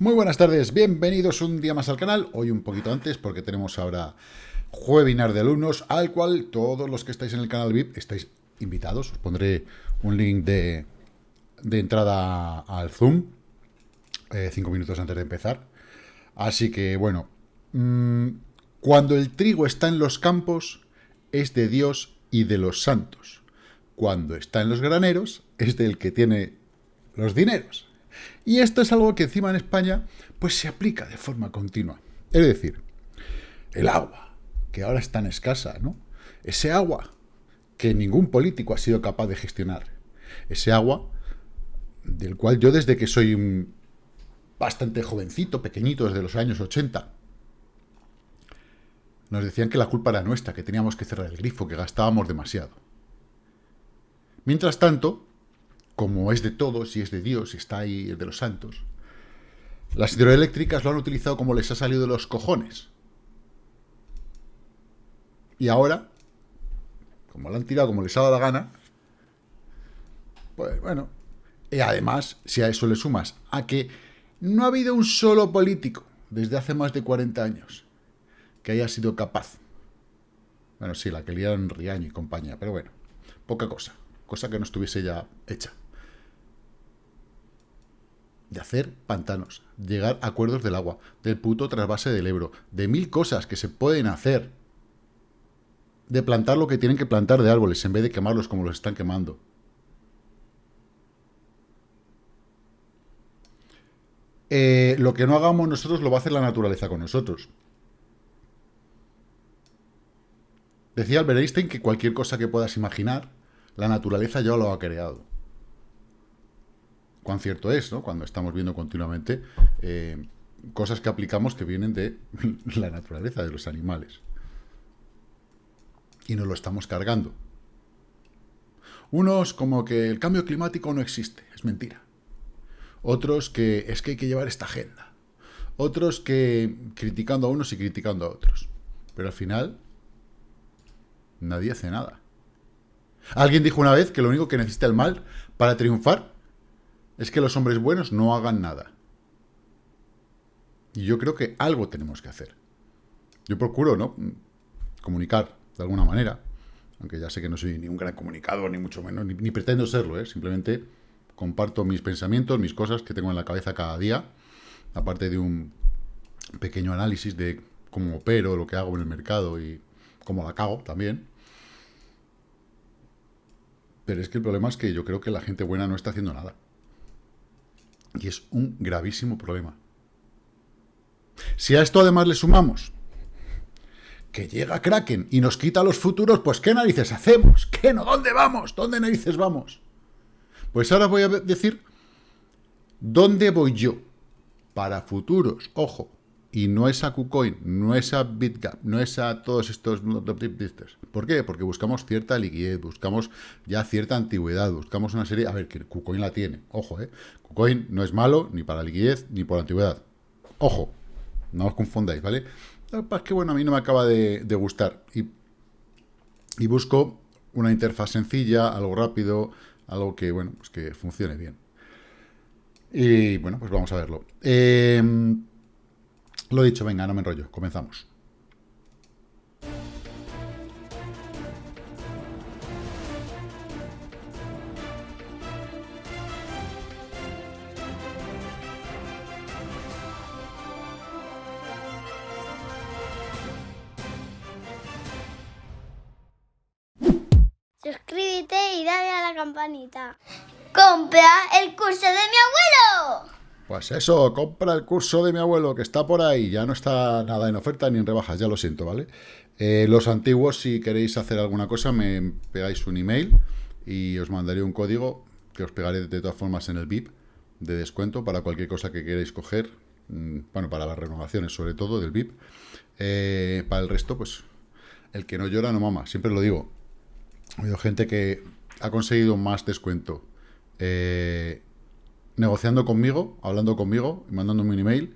Muy buenas tardes, bienvenidos un día más al canal, hoy un poquito antes porque tenemos ahora webinar de alumnos al cual todos los que estáis en el canal VIP estáis invitados, os pondré un link de, entrada al Zoom, eh, cinco minutos antes de empezar, así que bueno, mm, cuando el trigo está en los campos es de Dios y de los santos, cuando está en los graneros es del que tiene los dineros. Y esto es algo que encima en España pues se aplica de forma continua. Es decir, el agua, que ahora es tan escasa, ¿no? Ese agua que ningún político ha sido capaz de gestionar. Ese agua del cual yo desde que soy un bastante jovencito, pequeñito, desde los años 80, nos decían que la culpa era nuestra, que teníamos que cerrar el grifo, que gastábamos demasiado. Mientras tanto, como es de todos y es de Dios y está ahí de los santos, las hidroeléctricas lo han utilizado como les ha salido de los cojones. Y ahora, como lo han tirado como les ha dado la gana, pues bueno, y además, si a eso le sumas a que no ha habido un solo político desde hace más de 40 años que haya sido capaz. Bueno, sí, la que liaron Riaño y compañía, pero bueno, poca cosa. Cosa que no estuviese ya hecha de hacer pantanos, llegar a acuerdos del agua, del puto trasvase del Ebro, de mil cosas que se pueden hacer, de plantar lo que tienen que plantar de árboles en vez de quemarlos como los están quemando. Eh, lo que no hagamos nosotros lo va a hacer la naturaleza con nosotros. Decía Albert Einstein que cualquier cosa que puedas imaginar, la naturaleza ya lo ha creado cuán cierto es, ¿no? Cuando estamos viendo continuamente eh, cosas que aplicamos que vienen de la naturaleza, de los animales. Y nos lo estamos cargando. Unos como que el cambio climático no existe, es mentira. Otros que es que hay que llevar esta agenda. Otros que criticando a unos y criticando a otros. Pero al final, nadie hace nada. Alguien dijo una vez que lo único que necesita el mal para triunfar es que los hombres buenos no hagan nada. Y yo creo que algo tenemos que hacer. Yo procuro, ¿no? Comunicar de alguna manera, aunque ya sé que no soy ni un gran comunicador, ni mucho menos, ni, pretendo serlo, ¿eh? Simplemente comparto mis pensamientos, mis cosas que tengo en la cabeza cada día, aparte de un pequeño análisis de cómo opero, lo que hago en el mercado y cómo la cago también. Pero es que el problema es que yo creo que la gente buena no está haciendo nada. Y es un gravísimo problema. Si a esto además le sumamos que llega Kraken y nos quita los futuros, pues ¿qué narices hacemos? ¿Qué no? ¿Dónde vamos? ¿Dónde narices vamos? Pues ahora voy a decir dónde voy yo para futuros. Ojo, y no es a KuCoin, no es a BitGap, no es a todos estos... ¿Por qué? Porque buscamos cierta liquidez, buscamos ya cierta antigüedad, buscamos una serie... A ver, que KuCoin la tiene, ojo, ¿eh? KuCoin no es malo ni para liquidez ni por antigüedad. Ojo, no os confundáis, ¿vale? Es que, bueno, a mí no me acaba de, gustar. Y, y, busco una interfaz sencilla, algo rápido, algo que, bueno, pues que funcione bien. Y, bueno, pues vamos a verlo. Eh... Lo dicho, venga, no me enrollo, comenzamos. Suscríbete y dale a la campanita. ¡Compra el curso de mi abuelo! Pues eso, compra el curso de mi abuelo que está por ahí. Ya no está nada en oferta ni en rebajas, ya lo siento, ¿vale? Eh, los antiguos, si queréis hacer alguna cosa, me pegáis un email y os mandaré un código que os pegaré de todas formas en el VIP de descuento para cualquier cosa que queráis coger. Mm, bueno, para las renovaciones sobre todo del VIP. Eh, para el resto, pues el que no llora no mama, siempre lo digo. Oído gente que ha conseguido más descuento eh, negociando conmigo, hablando conmigo y mandándome un email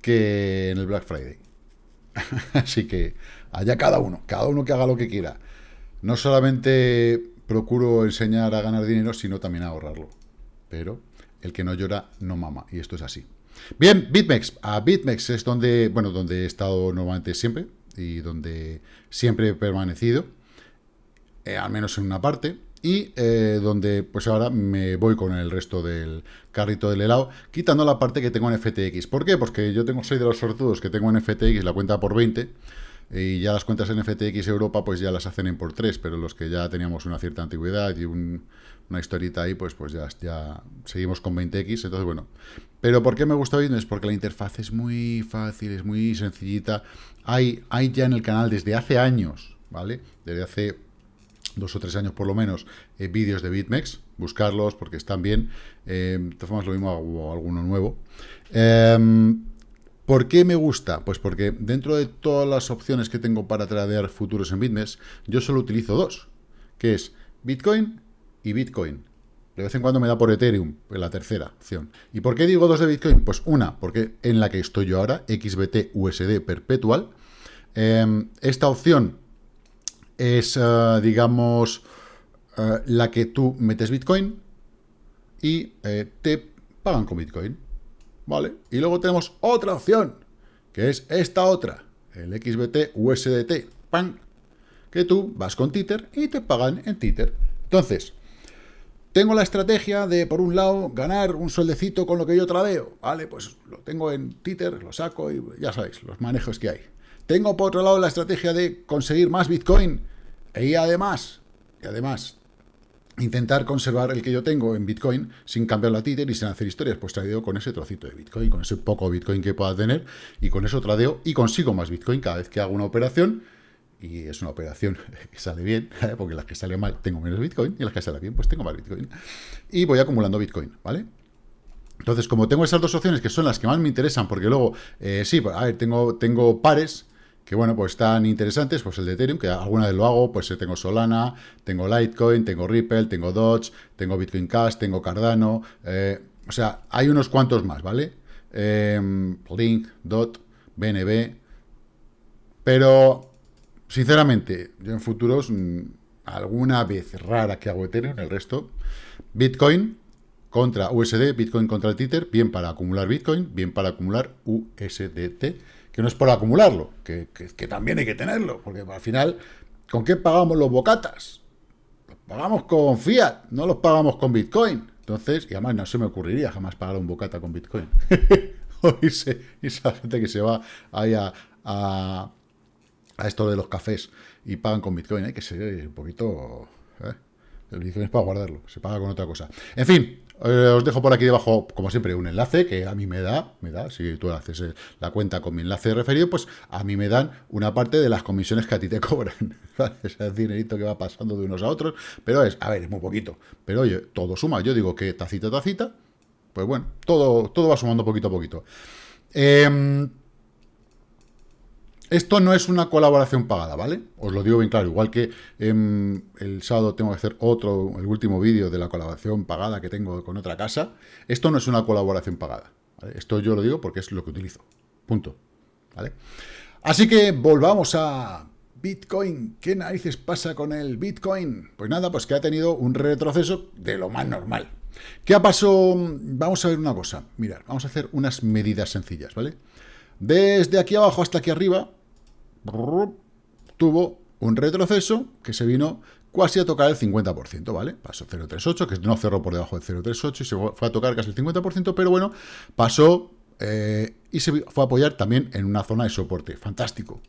que en el Black Friday. Así que allá cada uno, cada uno que haga lo que quiera. No solamente procuro enseñar a ganar dinero, sino también a ahorrarlo. Pero el que no llora no mama, y esto es así. Bien, BitMEX. A BitMEX es donde, bueno, donde he estado normalmente siempre y donde siempre he permanecido, eh, al menos en una parte, y eh, donde pues ahora me voy con el resto del carrito del helado, quitando la parte que tengo en FTX. ¿Por qué? Porque yo tengo soy de los sortudos que tengo en FTX la cuenta por 20, y ya las cuentas en FTX Europa pues ya las hacen en por 3, pero los que ya teníamos una cierta antigüedad y una historita ahí, pues, pues ya, seguimos con 20X, entonces bueno. Pero ¿por qué me gusta Bitmes? Porque la interfaz es muy fácil, es muy sencillita. Hay, hay ya en el canal desde hace años, ¿vale? Desde hace dos o tres años por lo menos, eh, vídeos de BitMEX, buscarlos porque están bien. Eh, de lo mismo hago alguno nuevo. Eh, ¿Por qué me gusta? Pues porque dentro de todas las opciones que tengo para tradear futuros en BitMEX, yo solo utilizo dos, que es Bitcoin y Bitcoin. De vez en cuando me da por Ethereum, la tercera opción. ¿Y por qué digo dos de Bitcoin? Pues una, porque en la que estoy yo ahora, XBT USD Perpetual. Em, esta opción es, eh, digamos, eh, la que tú metes Bitcoin y eh, te pagan con Bitcoin. ¿Vale? Y luego tenemos otra opción, que es esta otra, el XBT USDT, ¡pam! que tú vas con Tether y te pagan en Tether. Entonces, tengo la estrategia de, por un lado, ganar un sueldecito con lo que yo tradeo, ¿vale? Pues lo tengo en Tether, lo saco y ya sabéis, los manejos que hay. Tengo, por otro lado, la estrategia de conseguir más Bitcoin y además, y además, intentar conservar el que yo tengo en Bitcoin sin cambiar a Tether y sin hacer historias, pues tradeo con ese trocito de Bitcoin, con ese poco Bitcoin que pueda tener, y con eso tradeo y consigo más Bitcoin cada vez que hago una operación, y es una operación que sale bien, porque las que salen mal tengo menos Bitcoin, y las que salen bien, pues tengo más Bitcoin, y voy acumulando Bitcoin, ¿vale? Entonces, como tengo esas dos opciones que son las que más me interesan, porque luego, eh, sí, pues, a ver, tengo, tengo pares, que bueno, pues están interesantes, pues el de Ethereum, que alguna vez lo hago, pues eh, tengo Solana, tengo Litecoin, tengo Ripple, tengo Dodge, tengo Bitcoin Cash, tengo Cardano, eh, o sea, hay unos cuantos más, ¿vale? Em, Link, DOT, BNB, pero, sinceramente, yo en futuros, mm, alguna vez rara que hago Ethereum, el resto, Bitcoin contra USD, Bitcoin contra el Tether, bien para acumular Bitcoin, bien para acumular USDT, que no es por acumularlo, que, también hay que tenerlo, porque al final, ¿con qué pagamos los bocatas? Los pagamos con fiat, no los pagamos con Bitcoin. Entonces, y además no se me ocurriría jamás pagar un bocata con Bitcoin. o esa gente que se va ahí a, a, esto de los cafés y pagan con Bitcoin, hay que ser un poquito... ¿eh? El Bitcoin es para guardarlo, se paga con otra cosa. En fin, eh, os dejo por aquí debajo, como siempre, un enlace que a mí me da, me da, si tú haces eh, la cuenta con mi enlace referido, pues a mí me dan una parte de las comisiones que a ti te cobran. Ese dinerito que va pasando de unos a otros, pero es, a ver, es muy poquito. Pero oye, todo suma. Yo digo que tacita, tacita, pues bueno, todo, todo va sumando poquito a poquito. Eh, esto no es una colaboración pagada, ¿vale? Os lo digo bien claro, igual que em, el sábado tengo que hacer otro, el último vídeo de la colaboración pagada que tengo con otra casa, esto no es una colaboración pagada, Esto yo lo digo porque es lo que utilizo, punto, ¿vale? Así que volvamos a Bitcoin. ¿Qué narices pasa con el Bitcoin? Pues nada, pues que ha tenido un retroceso de lo más normal. ¿Qué ha pasado? Vamos a ver una cosa, mirad, vamos a hacer unas medidas sencillas, ¿vale? Desde aquí abajo hasta aquí arriba, tuvo un retroceso que se vino casi a tocar el 50%, ¿vale? Pasó 0,38, que no cerró por debajo del 0,38 y se fue a tocar casi el 50%, pero bueno, pasó eh, y se fue a apoyar también en una zona de soporte. Fantástico.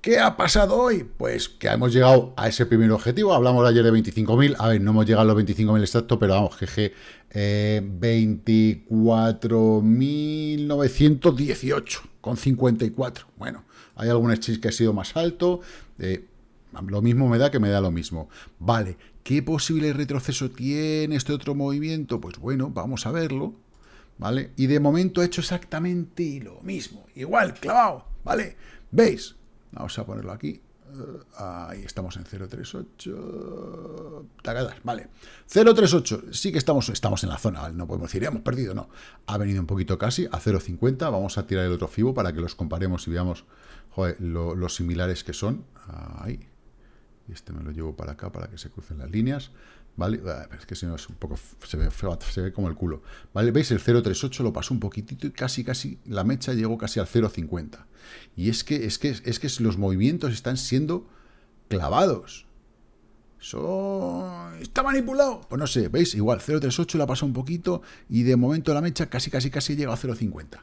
¿Qué ha pasado hoy? Pues que hemos llegado a ese primer objetivo. Hablamos ayer de 25.000. A ver, no hemos llegado a los 25.000 exactos, pero vamos, GG, eh, 24.918 con 54. Bueno, hay algún exchange que ha sido más alto, eh, lo mismo me da que me da lo mismo. Vale, ¿qué posible retroceso tiene este otro movimiento? Pues bueno, vamos a verlo, ¿vale? Y de momento ha hecho exactamente lo mismo, igual, clavado, ¿vale? ¿Veis? Vamos a ponerlo aquí. Eh, ahí estamos en 038. Tagadas, vale. 038, sí que estamos, estamos en la zona, no podemos decir, hemos perdido, no. Ha venido un poquito casi a 0.50. Vamos a tirar el otro FIBO para que los comparemos y veamos joder, lo, similares que son. Ahí. Este me lo llevo para acá para que se crucen las líneas. ¿vale? Ah, es que si no es un poco, se ve, se ve como el culo, ¿vale? ¿Veis? El 0,38 lo pasó un poquitito y casi, casi, la mecha llegó casi al 0,50. Y es que, es que, es que los movimientos están siendo clavados. Está manipulado. Pues no sé, ¿veis? Igual, 0,38 la pasó un poquito y de momento la mecha casi, casi, casi llega a 0,50.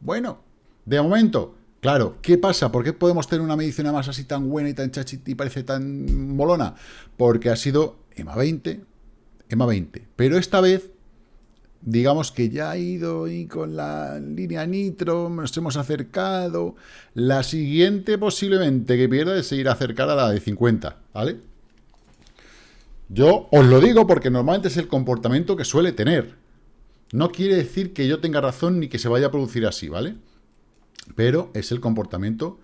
Bueno, de momento, claro, ¿qué pasa? ¿Por qué podemos tener una medición más así tan buena y tan chachita y parece tan molona? Porque ha sido EMA 20, EMA 20. Pero esta vez, digamos que ya ha ido y con la línea nitro, nos hemos acercado. La siguiente posiblemente que pierda es seguir acercar a la de 50, ¿vale? Yo os lo digo porque normalmente es el comportamiento que suele tener. No quiere decir que yo tenga razón ni que se vaya a producir así, ¿vale? Pero es el comportamiento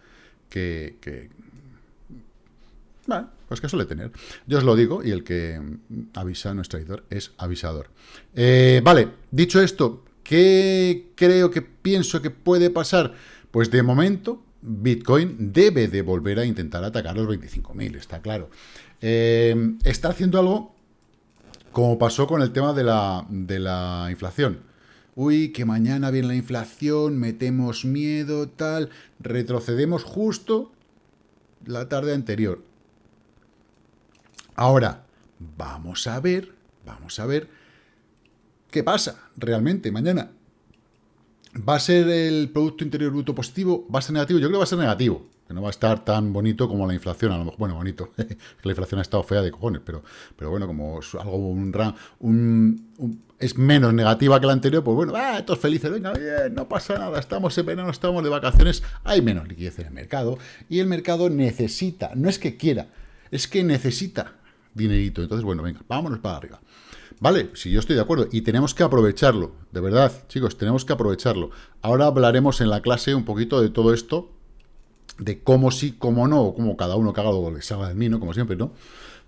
que, bueno, pues que suele tener. Yo os lo digo y el que avisa, nuestro editor, es avisador. Eh, vale, dicho esto, ¿qué creo que pienso que puede pasar? Pues de momento, Bitcoin debe de volver a intentar atacar los 25.000, está claro. Eh, está haciendo algo como pasó con el tema de la inflación. Uy, que mañana viene la inflación, metemos miedo, tal, retrocedemos justo la tarde anterior. Ahora, vamos a ver, vamos a ver qué pasa realmente mañana. ¿Va a ser el Producto Interior Bruto positivo? ¿Va a ser negativo? Yo creo que va a ser negativo. Que no va a estar tan bonito como la inflación. A lo mejor, bueno, bonito. la inflación ha estado fea de cojones, pero, pero bueno, como es algo, un, un, es menos negativa que la anterior, pues bueno, ah, todos felices, venga, bien, no pasa nada, estamos en verano, estamos de vacaciones, hay menos liquidez en el mercado y el mercado necesita, no es que quiera, es que necesita dinerito. Entonces, bueno, venga, vámonos para arriba. Vale, si yo estoy de acuerdo, y tenemos que aprovecharlo, de verdad, chicos, tenemos que aprovecharlo. Ahora hablaremos en la clase un poquito de todo esto, de cómo sí, cómo no, o cómo cada uno caga lo que salga del mí, Como siempre, ¿no?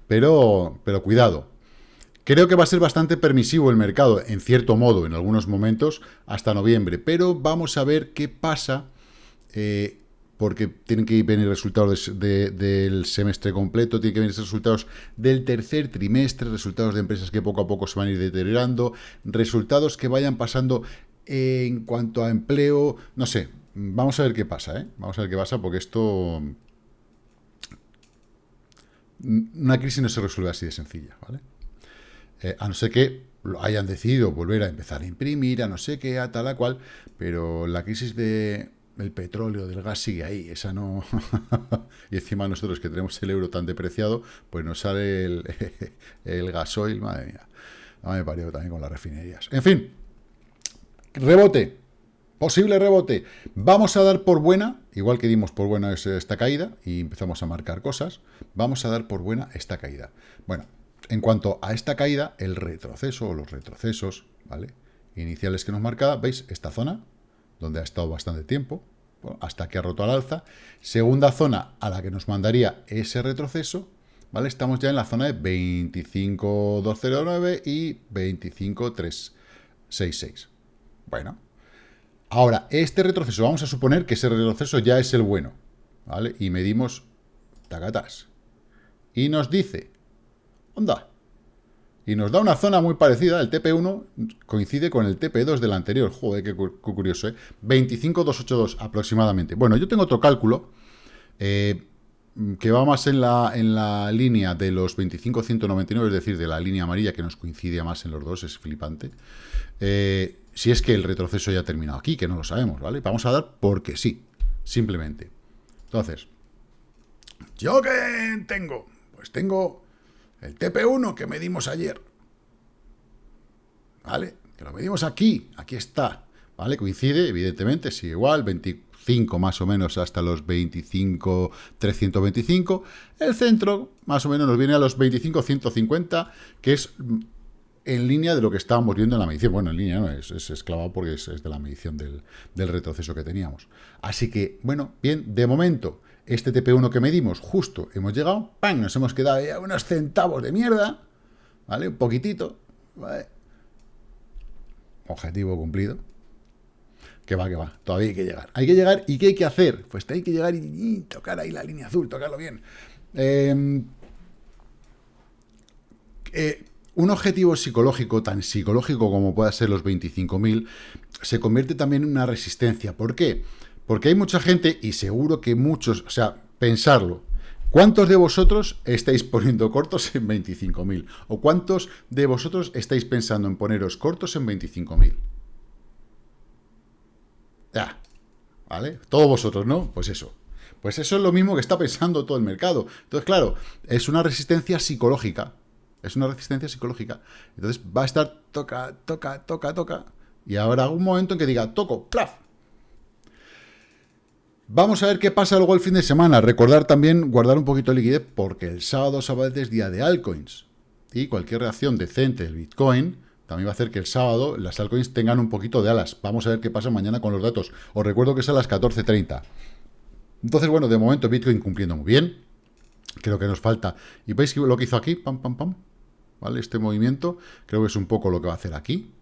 Pero, pero cuidado. Creo que va a ser bastante permisivo el mercado, en cierto modo, en algunos momentos, hasta noviembre. Pero vamos a ver qué pasa eh, porque tienen que venir resultados del semestre completo, tienen que venir resultados del tercer trimestre, resultados de empresas que poco a poco se van a ir deteriorando, resultados que vayan pasando en cuanto a empleo, no sé, vamos a ver qué pasa, ¿eh? Vamos a ver qué pasa, porque esto... Una crisis no se resuelve así de sencilla, ¿vale? Eh, a no ser que hayan decidido volver a empezar a imprimir, a no sé qué, a tal a cual, pero la crisis de el petróleo, del gas sigue ahí, esa no... y encima nosotros que tenemos el euro tan depreciado, pues nos sale el, gasoil, madre mía. No me parió también con las refinerías. En fin, rebote, posible rebote. Vamos a dar por buena, igual que dimos por buena esta caída, y empezamos a marcar cosas, vamos a dar por buena esta caída. Bueno, en cuanto a esta caída, el retroceso o los retrocesos, ¿vale? Iniciales que nos marcaba, ¿veis? Esta zona, donde ha estado bastante tiempo, hasta que ha roto al alza. Segunda zona a la que nos mandaría ese retroceso, ¿vale? Estamos ya en la zona de 25.209 y 25.366. Bueno, ahora, este retroceso, vamos a suponer que ese retroceso ya es el bueno, ¿vale? Y medimos tacatas. Y nos dice, onda, y nos da una zona muy parecida, el TP1 coincide con el TP2 del anterior, joder, qué, curioso, ¿eh? 25,282 aproximadamente. Bueno, yo tengo otro cálculo, eh, que va más en la, en la línea de los 25,199, es decir, de la línea amarilla que nos coincide más en los dos, es flipante. Eh, si es que el retroceso ya ha terminado aquí, que no lo sabemos, ¿vale? Vamos a dar porque sí, simplemente. Entonces, ¿yo qué tengo? Pues tengo el TP1 que medimos ayer. ¿Vale? Que lo medimos aquí. Aquí está. ¿Vale? Coincide, evidentemente, sí, igual, 25 más o menos hasta los 25, 325. El centro, más o menos, nos viene a los 25, 150, que es en línea de lo que estábamos viendo en la medición. Bueno, en línea no, es, es esclavado porque es, de la medición del, del, retroceso que teníamos. Así que, bueno, bien, de momento, este TP1 que medimos, justo hemos llegado, ¡pam! Nos hemos quedado ya unos centavos de mierda, ¿vale? Un poquitito, ¿vale? Objetivo cumplido. Que va, que va, todavía hay que llegar. Hay que llegar, ¿y qué hay que hacer? Pues hay que llegar y, tocar ahí la línea azul, tocarlo bien. Em, eh, un objetivo psicológico, tan psicológico como pueda ser los 25.000, se convierte también en una resistencia. ¿Por qué? Porque hay mucha gente, y seguro que muchos, o sea, pensarlo, ¿cuántos de vosotros estáis poniendo cortos en 25.000? ¿O cuántos de vosotros estáis pensando en poneros cortos en 25.000? Ya, ¿vale? Todos vosotros, ¿no? Pues eso. Pues eso es lo mismo que está pensando todo el mercado. Entonces, claro, es una resistencia psicológica. Es una resistencia psicológica. Entonces va a estar toca, toca, toca, toca. Y ahora un momento en que diga, toco, plaf. Vamos a ver qué pasa luego el fin de semana. Recordar también guardar un poquito de liquidez porque el sábado, sábado es día de altcoins. Y cualquier reacción decente del Bitcoin también va a hacer que el sábado las altcoins tengan un poquito de alas. Vamos a ver qué pasa mañana con los datos. Os recuerdo que es a las 14.30. Entonces, bueno, de momento Bitcoin cumpliendo muy bien. Creo que nos falta. ¿Y veis lo que hizo aquí? Pam, pam, pam. ¿vale? Este movimiento creo que es un poco lo que va a hacer aquí.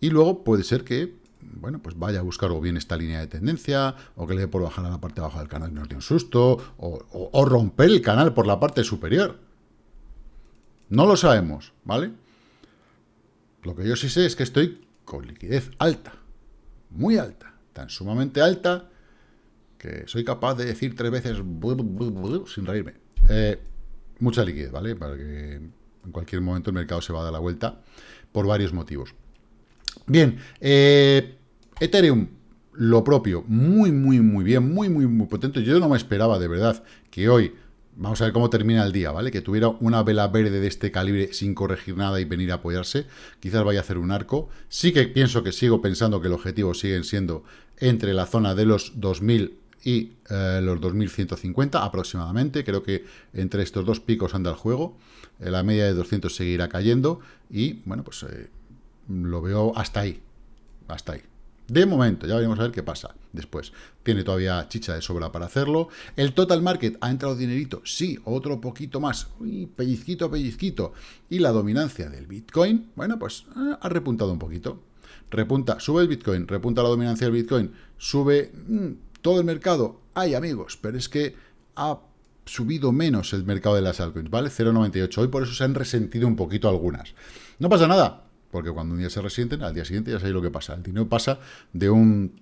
Y luego puede ser que, bueno, pues vaya a buscar o bien esta línea de tendencia, o que le dé por bajar a la parte baja del canal y nos dé un susto, o, romper el canal por la parte superior. No lo sabemos, ¿vale? Lo que yo sí sé es que estoy con liquidez alta, muy alta, tan sumamente alta, que soy capaz de decir tres veces sin reírme. Eh, mucha liquidez, ¿vale? Para que en cualquier momento el mercado se va a dar la vuelta por varios motivos. Bien, eh, Ethereum, lo propio, muy, muy, muy bien, muy, muy, muy potente. Yo no me esperaba, de verdad, que hoy, vamos a ver cómo termina el día, ¿vale? Que tuviera una vela verde de este calibre sin corregir nada y venir a apoyarse. Quizás vaya a hacer un arco. Sí que pienso que sigo pensando que el objetivo siguen siendo entre la zona de los 2000 y eh, los 2150 aproximadamente. Creo que entre estos dos picos anda el juego. Eh, la media de 200 seguirá cayendo y, bueno, pues eh, lo veo hasta ahí. Hasta ahí. De momento, ya veremos a ver qué pasa después. Tiene todavía chicha de sobra para hacerlo. ¿El total market ha entrado dinerito? Sí, otro poquito más. Uy, pellizquito, pellizquito. Y la dominancia del Bitcoin, bueno, pues ha repuntado un poquito. Repunta, sube el Bitcoin, repunta la dominancia del Bitcoin, sube... Mm, todo el mercado, hay amigos, pero es que ha subido menos el mercado de las altcoins, ¿vale? 0,98. Hoy por eso se han resentido un poquito algunas. No pasa nada, porque cuando un día se resienten, al día siguiente ya sabéis lo que pasa. El dinero pasa de un,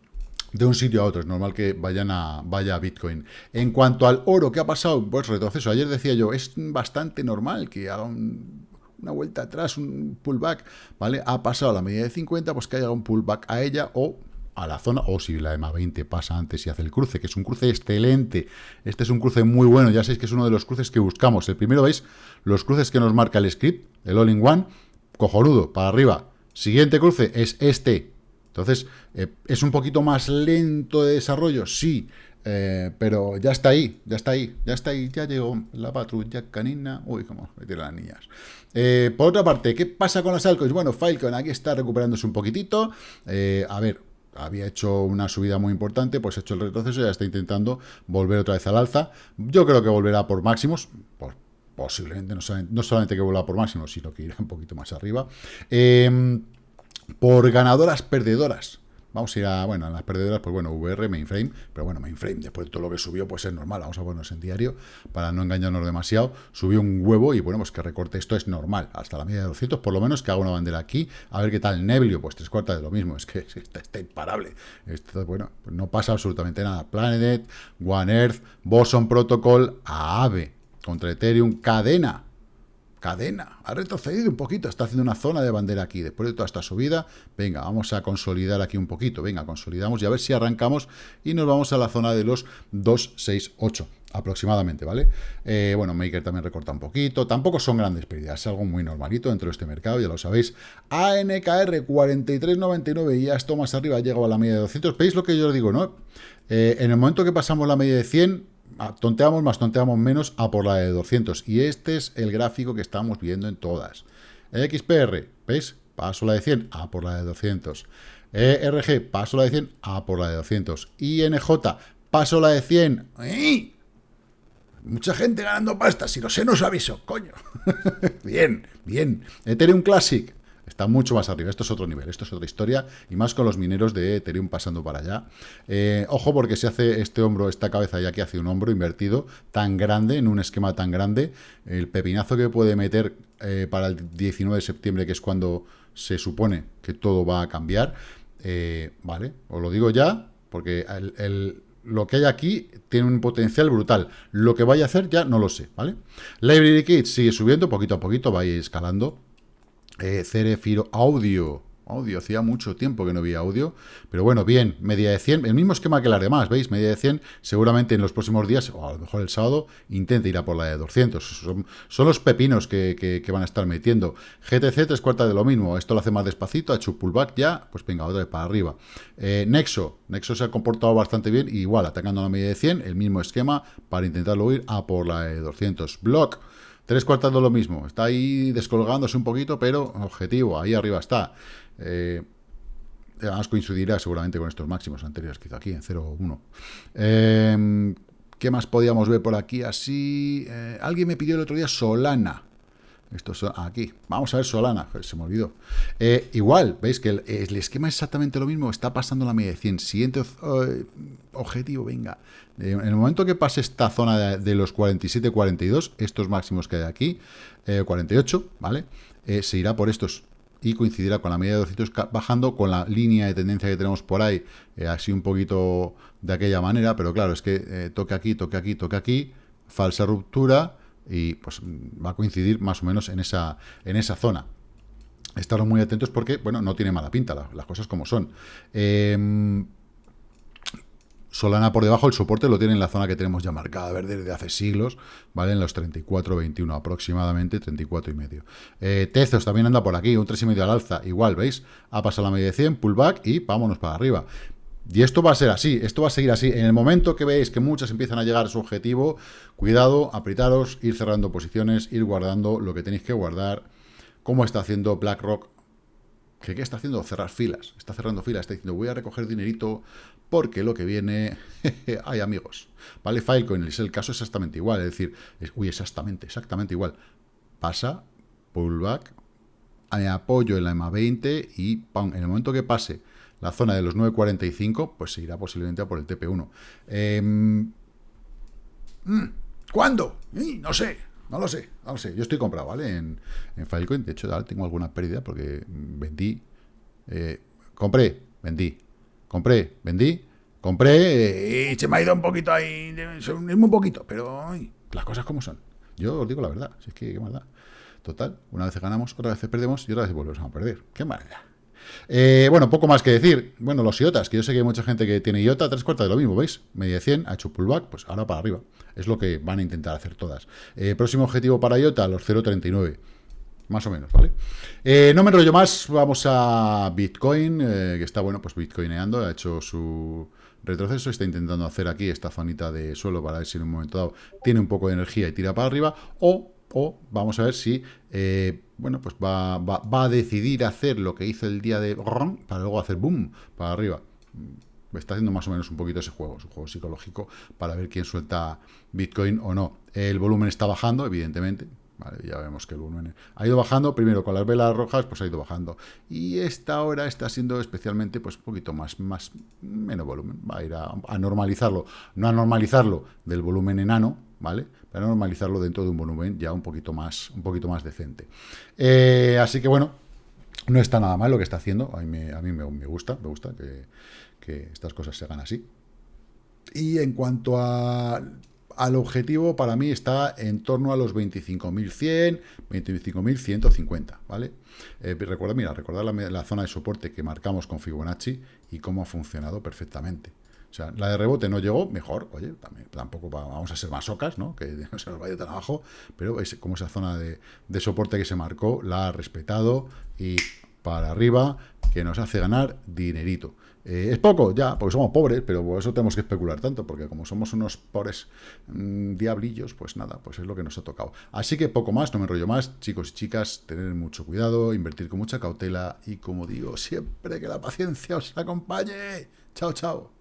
de un sitio a otro. Es normal que vayan a, vaya Bitcoin. En cuanto al oro, ¿qué ha pasado? Pues retroceso. Ayer decía yo, es bastante normal que haga una vuelta atrás, un pullback, ¿vale? Ha pasado la medida de 50, pues que haya un pullback a ella o a la zona, o si la EMA 20 pasa antes y hace el cruce, que es un cruce excelente. Este es un cruce muy bueno, ya sabéis que es uno de los cruces que buscamos. El primero, ¿veis? Los cruces que nos marca el script, el all-in-one, cojonudo, para arriba. Siguiente cruce es este. Entonces, eh, ¿es un poquito más lento de desarrollo? Sí, eh, pero ya está ahí, ya está ahí, ya está ahí, ya llegó la patrulla canina. Uy, cómo me las niñas. Eh, por otra parte, ¿qué pasa con las altcoins? Bueno, Filecoin aquí está recuperándose un poquitito. a ver, había hecho una subida muy importante, pues ha hecho el retroceso y ya está intentando volver otra vez al alza. Yo creo que volverá por máximos, posiblemente no solamente, que vuelva por máximos, sino que irá un poquito más arriba. Em, por ganadoras perdedoras. Vamos a ir a, bueno, a las perdedoras, pues bueno, VR, mainframe, pero bueno, mainframe, después de todo lo que subió, pues es normal, vamos a ponernos en diario, para no engañarnos demasiado, subió un huevo y bueno, pues que recorte esto es normal, hasta la media de 200, por lo menos que haga una bandera aquí, a ver qué tal, Neblio, pues tres cuartas de lo mismo, es que está, imparable, esto, bueno, pues no pasa absolutamente nada, Planet, One Earth, Boson Protocol, AAVE, contra Ethereum, cadena, cadena, ha retrocedido un poquito, está haciendo una zona de bandera aquí, después de toda esta subida, venga, vamos a consolidar aquí un poquito, venga, consolidamos y a ver si arrancamos y nos vamos a la zona de los 268 aproximadamente, ¿vale? Eh, bueno, Maker también recorta un poquito, tampoco son grandes pérdidas, es algo muy normalito dentro de este mercado, ya lo sabéis. ANKR 43.99 y ya esto más arriba ha llegado a la media de 200, ¿veis lo que yo os digo, no? Eh, en el momento que pasamos la media de 100, tonteamos más, tonteamos menos a por la de 200. Y este es el gráfico que estamos viendo en todas. XPR, ¿veis? Paso la de 100 a por la de 200. ERG, paso la de 100 a por la de 200. INJ, paso la de 100. Mucha gente ganando pasta, si no sé, no os aviso, coño. bien, bien. Ethereum Classic, está mucho más arriba. Esto es otro nivel, esto es otra historia, y más con los mineros de Ethereum pasando para allá. Eh, ojo, porque se hace este hombro, esta cabeza ya que hace un hombro invertido tan grande, en un esquema tan grande, el pepinazo que puede meter eh, para el 19 de septiembre, que es cuando se supone que todo va a cambiar, eh, vale, os lo digo ya, porque lo que hay aquí tiene un potencial brutal. Lo que vaya a hacer ya no lo sé, ¿vale? Library Kit sigue subiendo poquito a poquito, va a ir escalando. Eh, Cerefiro Audio Audio, hacía mucho tiempo que no había audio, pero bueno, bien, media de 100, el mismo esquema que las demás, ¿veis? Media de 100, seguramente en los próximos días, o a lo mejor el sábado, intente ir a por la de 200. Son, los pepinos que, van a estar metiendo. GTC, tres cuartas de lo mismo, esto lo hace más despacito, ha hecho pullback ya, pues venga, otra vez para arriba. Eh, Nexo, Nexo se ha comportado bastante bien, igual, atacando a la media de 100, el mismo esquema para intentarlo ir a por la de 200. Block, Tres cuartas de lo mismo. Está ahí descolgándose un poquito, pero objetivo, ahí arriba está. Eh, además coincidirá seguramente con estos máximos anteriores que hizo aquí, en 0,1. Eh, ¿Qué más podíamos ver por aquí así? Eh, alguien me pidió el otro día Solana. Esto es aquí. Vamos a ver Solana. Se me olvidó. Eh, igual, veis que el, esquema es exactamente lo mismo. Está pasando la media de 100. Siguiente objetivo, venga. en el momento que pase esta zona de, de los 47-42, estos máximos que hay aquí, 48, ¿vale? se irá por estos y coincidirá con la media de 200 bajando, con la línea de tendencia que tenemos por ahí, eh, así un poquito de aquella manera, pero claro, es que eh, toque aquí, toque aquí, toque aquí, falsa ruptura, y pues va a coincidir más o menos en esa, en esa zona. Estaros muy atentos porque, bueno, no tiene mala pinta, las cosas como son. Eh, Solana por debajo, el soporte lo tiene en la zona que tenemos ya marcada, ver desde hace siglos, ¿vale? En los 34.21 aproximadamente, 34 y medio. Eh, Tezos también anda por aquí, un 3,5 al alza, igual, ¿veis? Ha pasado la media de 100, pullback y vámonos para arriba. Y esto va a ser así, esto va a seguir así. En el momento que veis que muchas empiezan a llegar a su objetivo, cuidado, apretaros, ir cerrando posiciones, ir guardando lo que tenéis que guardar, como está haciendo BlackRock ¿Qué, ¿Qué está haciendo? Cerrar filas. Está cerrando filas. Está diciendo, voy a recoger dinerito porque lo que viene, hay amigos, ¿vale? Filecoin es el caso exactamente igual, es decir, uy, exactamente, exactamente igual. Pasa, pullback, apoyo en la EMA 20 y ¡pam! en el momento que pase la zona de los 9.45, pues se irá posiblemente a por el TP1. Em, mm, ¿Cuándo? no sé, no lo sé, no lo sé. Yo estoy comprado, ¿vale? En, en Filecoin, de hecho, ahora tengo alguna pérdida porque vendí, eh, compré, vendí, Compré, vendí, compré y se me ha ido un poquito ahí, es muy poquito, pero las cosas como son. Yo os digo la verdad, si es que qué maldad. Total, una vez ganamos, otra vez perdemos y otra vez volvemos a perder. Qué maldad. Eh, bueno, poco más que decir. Bueno, los IOTAs, que yo sé que hay mucha gente que tiene IOTA, tres cuartas de lo mismo, ¿veis? Media 100, ha hecho pullback, pues ahora para arriba. Es lo que van a intentar hacer todas. Eh, próximo objetivo para IOTA, los 0.39 más o menos, ¿vale? Eh, no me enrollo más, vamos a Bitcoin, que está, bueno, pues bitcoineando, ha hecho su retroceso, está intentando hacer aquí esta zonita de suelo para ver si en un momento dado tiene un poco de energía y tira para arriba, o, o vamos a ver si, bueno, pues va, va, a decidir hacer lo que hizo el día de para luego hacer boom para arriba. Está haciendo más o menos un poquito ese juego, su juego psicológico, para ver quién suelta Bitcoin o no. El volumen está bajando, evidentemente, ya vemos que el volumen ha ido bajando, primero con las velas rojas, pues ha ido bajando. Y esta hora está siendo especialmente, pues un poquito más, más menos volumen. Va a ir a, normalizarlo, no a normalizarlo del volumen enano, ¿vale? Para normalizarlo dentro de un volumen ya un poquito más, un poquito más decente. Eh, así que bueno, no está nada mal lo que está haciendo. A mí me, a mí me, gusta, me gusta que, estas cosas se hagan así. Y en cuanto al objetivo para mí está en torno a los 25.100, 25.150, ¿vale? Eh, recuerda, mira, recordar la, zona de soporte que marcamos con Fibonacci y cómo ha funcionado perfectamente. O sea, la de rebote no llegó, mejor, oye, tampoco vamos a ser más ocas, ¿no? Que no se nos vaya tan abajo, pero es como esa zona de, de soporte que se marcó, la ha respetado y para arriba, que nos hace ganar dinerito. Eh, es poco, ya, porque somos pobres, pero por eso tenemos que especular tanto, porque como somos unos pobres mm, diablillos, pues nada, pues es lo que nos ha tocado. Así que poco más, no me enrollo más, chicos y chicas, tener mucho cuidado, invertir con mucha cautela y como digo, siempre que la paciencia os acompañe. Chao, chao.